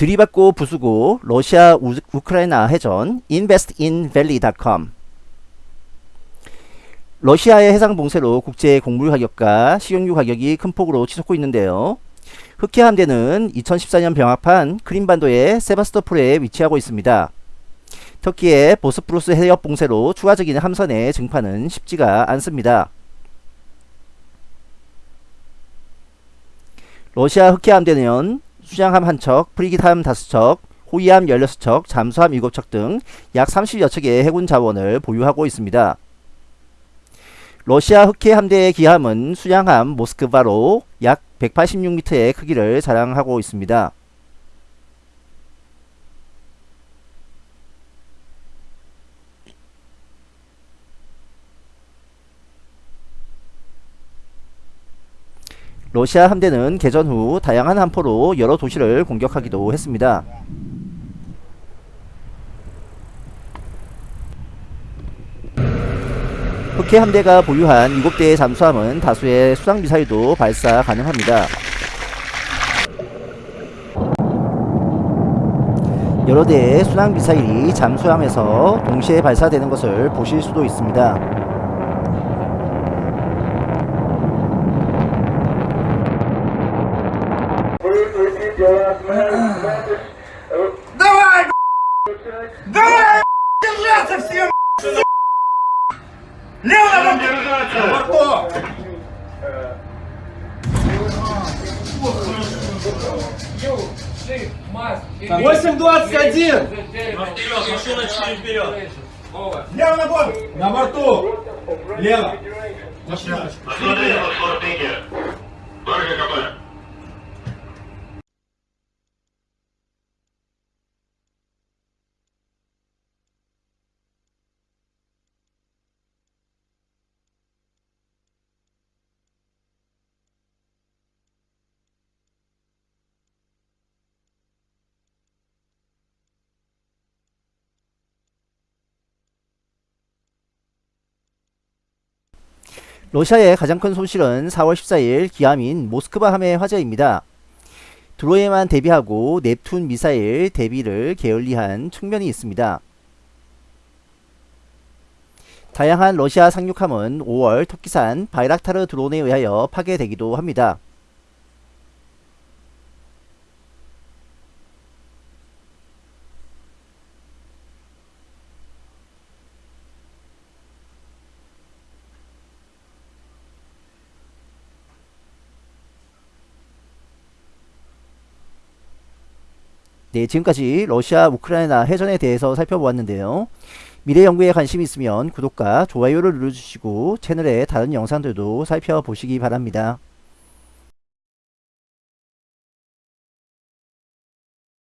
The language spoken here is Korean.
들이받고 부수고 러시아 우, 우크라이나 해전 investinvalley.com 러시아의 해상 봉쇄로 국제 곡물 가격과 식용유 가격이 큰 폭으로 치솟고 있는데요. 흑해 함대는 2014년 병합한 크림반도의 세바스토폴에 위치하고 있습니다. 터키의 보스프루스 해협 봉쇄로 추가적인 함선의 증파는 쉽지가 않습니다. 러시아 흑해 함대는 수장함 한 척, 프리기함 다섯 척, 호위함 16척, 잠수함 7척 등 약 30여 척의 해군 자원을 보유하고 있습니다. 러시아 흑해 함대의 기함은 수양함 모스크바로 약 186m의 크기를 자랑하고 있습니다. 러시아 함대는 개전 후 다양한 함포로 여러 도시를 공격하기도 했습니다. 흑해 함대가 보유한 7대의 잠수함은 다수의 수상미사일도 발사 가능합니다. 여러 대의 순항미사일이 잠수함에서 동시에 발사되는 것을 보실 수도 있습니다. Давай, Давай, держаться всем, Лево, держаться! Во рту! Восемь двадцать один! Вперед, машина чуть вперед! Лево на борт! На борту! Лево! Машина! Отвали, вот, вот, 러시아의 가장 큰 손실은 4월 14일 기함인 모스크바 함의 화재입니다. 드로에만 대비하고 넵툰 미사일 대비를 게을리한 측면이 있습니다. 다양한 러시아 상륙함은 5월 터키산 바이락타르 드론에 의하여 파괴되기도 합니다. 네, 지금까지 러시아 우크라이나 해전에 대해서 살펴보았는데요. 미래 연구에 관심이 있으면 구독과 좋아요를 눌러주시고 채널의 다른 영상들도 살펴보시기 바랍니다.